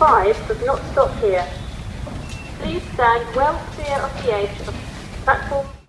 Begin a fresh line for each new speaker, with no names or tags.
5 does not stop here. Please stand well clear of the edge of platform